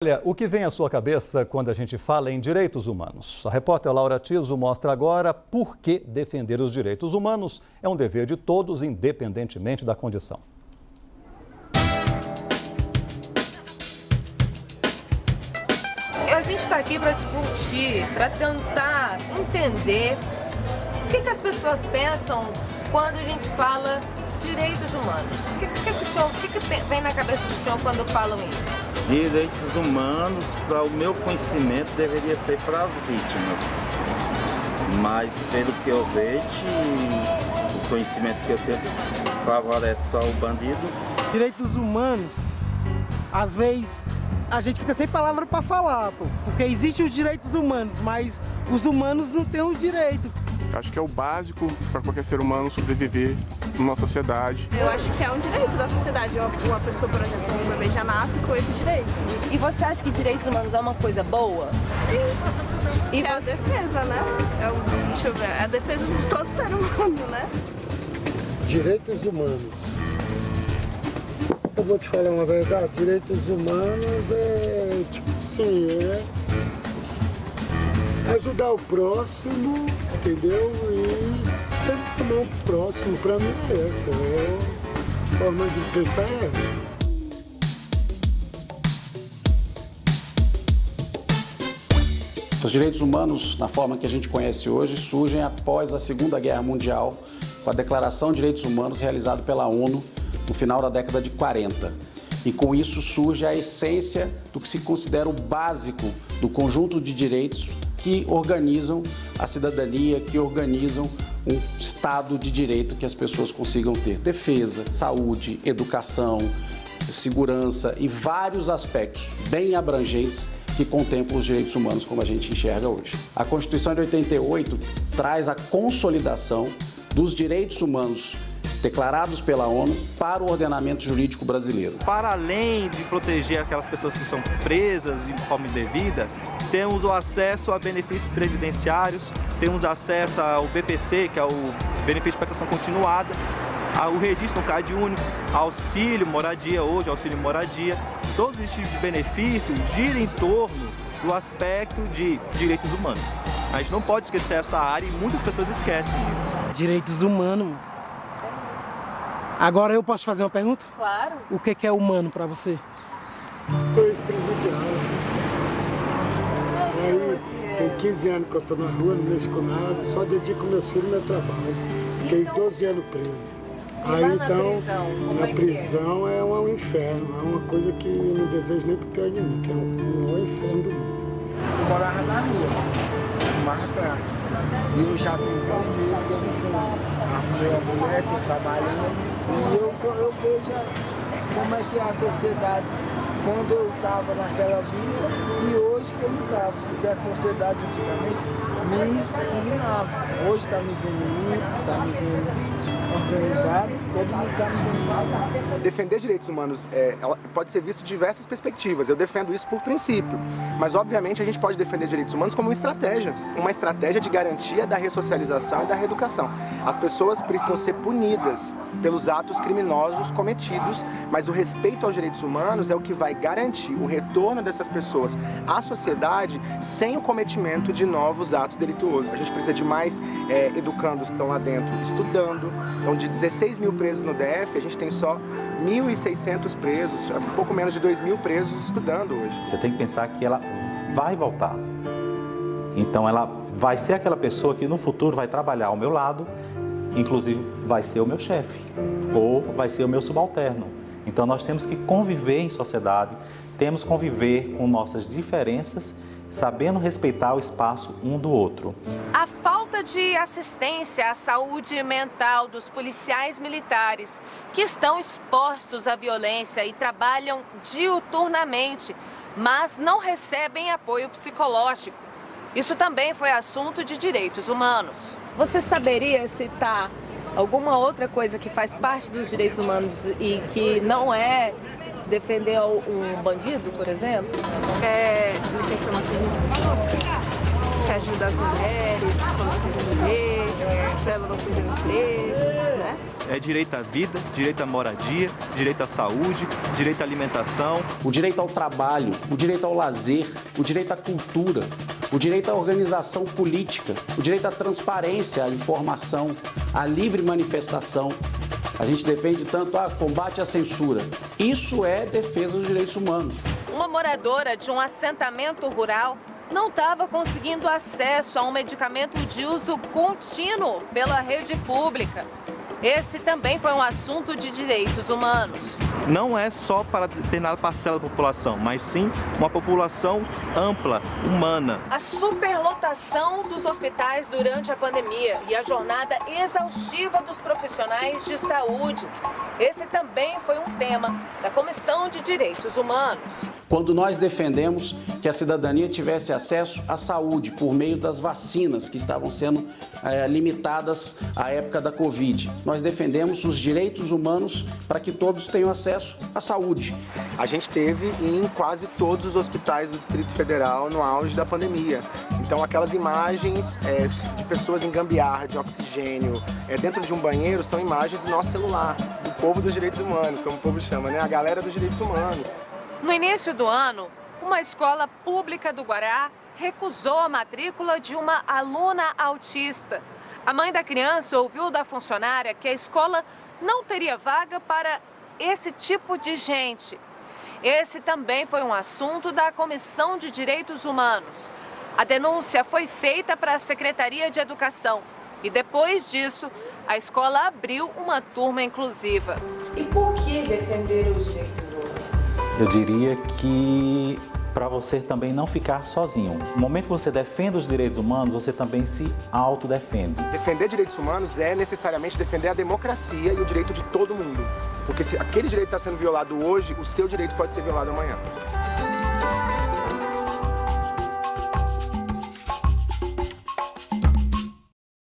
Olha, o que vem à sua cabeça quando a gente fala em direitos humanos? A repórter Laura Tiso mostra agora por que defender os direitos humanos é um dever de todos, independentemente da condição. A gente está aqui para discutir, para tentar entender o que, que, as pessoas pensam quando a gente fala direitos humanos. O que, que, que, o senhor, o que, que vem na cabeça do senhor quando falam isso? Direitos humanos, para o meu conhecimento, deveria ser para as vítimas. Mas, pelo que eu vejo, o conhecimento que eu tenho favorece só o bandido. Direitos humanos, às vezes, a gente fica sem palavra para falar, pô, porque existem os direitos humanos, mas os humanos não têm os direitos. Acho que é o básico para qualquer ser humano sobreviver numa sociedade. Eu acho que é um direito da sociedade. Uma pessoa, por exemplo, um bebê já nasce com esse direito. E você acha que direitos humanos é uma coisa boa? Sim. E é você... a defesa, né? É o, deixa eu ver, é a defesa de todo ser humano, né? Direitos humanos. Eu vou te falar uma verdade, direitos humanos é tipo assim, é ajudar o próximo, entendeu? E estender o próximo, para mim é essa. É, a forma de pensar é essa. Os direitos humanos, na forma que a gente conhece hoje, surgem após a Segunda Guerra Mundial, com a Declaração de Direitos Humanos realizada pela ONU no final da década de 40. E com isso surge a essência do que se considera o básico do conjunto de direitos que organizam a cidadania, que organizam um Estado de direito que as pessoas consigam ter. Defesa, saúde, educação, segurança e vários aspectos bem abrangentes que contemplam os direitos humanos como a gente enxerga hoje. A Constituição de 88 traz a consolidação dos direitos humanos declarados pela ONU para o ordenamento jurídico brasileiro. Para além de proteger aquelas pessoas que são presas de forma indevida, temos o acesso a benefícios previdenciários, temos acesso ao BPC, que é o benefício de prestação continuada, ao registro no CAD único, auxílio moradia hoje, auxílio moradia, todos esses tipos de benefícios giram em torno do aspecto de direitos humanos. A gente não pode esquecer essa área e muitas pessoas esquecem isso. Direitos humanos. Agora eu posso fazer uma pergunta? Claro. O que é humano para você? Coisa presidiário. Aí tem 15 anos que eu estou na rua, não mexo com nada, só dedico meus filhos ao meu trabalho. Fiquei 12 então, anos preso. Aí então, na é prisão é um inferno, é uma coisa que eu não desejo nem pro pior de mim, que é um, um inferno do mundo. Eu morava na rua, fumava crack. E eu já tenho dois meses que eu não fumo. Arrumei a mulher, estou trabalhando, e eu, eu vejo como é que é a sociedade quando eu estava naquela vida e hoje que eu não estava, porque a sociedade antigamente me discriminava. Hoje está me vendo está me vendo todo mundo está Defender direitos humanos é, pode ser visto de diversas perspectivas. Eu defendo isso por princípio. Mas, obviamente, a gente pode defender direitos humanos como uma estratégia. Uma estratégia de garantia da ressocialização e da reeducação. As pessoas precisam ser punidas pelos atos criminosos cometidos, mas o respeito aos direitos humanos é o que vai garantir o retorno dessas pessoas à sociedade sem o cometimento de novos atos delituosos. A gente precisa de mais é, educandos que estão lá dentro estudando, então, de 16 mil presos no DF, a gente tem só 1.600 presos, um pouco menos de 2 mil presos estudando hoje. Você tem que pensar que ela vai voltar. Então, ela vai ser aquela pessoa que no futuro vai trabalhar ao meu lado, inclusive vai ser o meu chefe ou vai ser o meu subalterno. Então, nós temos que conviver em sociedade, temos que conviver com nossas diferenças, sabendo respeitar o espaço um do outro. A falta de assistência à saúde mental dos policiais militares que estão expostos à violência e trabalham diuturnamente, mas não recebem apoio psicológico. Isso também foi assunto de direitos humanos. Você saberia citar alguma outra coisa que faz parte dos direitos humanos e que não é defender um bandido, por exemplo? É, licença, não que ajuda as mulheres quando tem bebê, para ela não perder o emprego, né? É direito à vida, direito à moradia, direito à saúde, direito à alimentação. O direito ao trabalho, o direito ao lazer, o direito à cultura, o direito à organização política, o direito à transparência, à informação, à livre manifestação. A gente defende tanto a combate à censura. Isso é defesa dos direitos humanos. Uma moradora de um assentamento rural não estava conseguindo acesso a um medicamento de uso contínuo pela rede pública. Esse também foi um assunto de direitos humanos. Não é só para determinada parcela da população, mas sim uma população ampla, humana. A superlotação dos hospitais durante a pandemia e a jornada exaustiva dos profissionais de saúde. Esse também foi um tema da Comissão de Direitos Humanos. Quando nós defendemos que a cidadania tivesse acesso à saúde por meio das vacinas que estavam sendo é, limitadas à época da Covid, nós defendemos os direitos humanos para que todos tenham acesso à saúde. A gente teve em quase todos os hospitais do Distrito Federal no auge da pandemia. Então aquelas imagens é, de pessoas em gambiarra, de oxigênio, é, dentro de um banheiro, são imagens do nosso celular, do povo dos direitos humanos, como o povo chama, né? A galera dos direitos humanos. No início do ano, uma escola pública do Guará recusou a matrícula de uma aluna autista. A mãe da criança ouviu da funcionária que a escola não teria vaga para esse tipo de gente. Esse também foi um assunto da Comissão de Direitos Humanos. A denúncia foi feita para a Secretaria de Educação e depois disso a escola abriu uma turma inclusiva. E por que defender os direitos? Eu diria que para você também não ficar sozinho. No momento que você defende os direitos humanos, você também se autodefende. Defender direitos humanos é necessariamente defender a democracia e o direito de todo mundo. Porque se aquele direito está sendo violado hoje, o seu direito pode ser violado amanhã.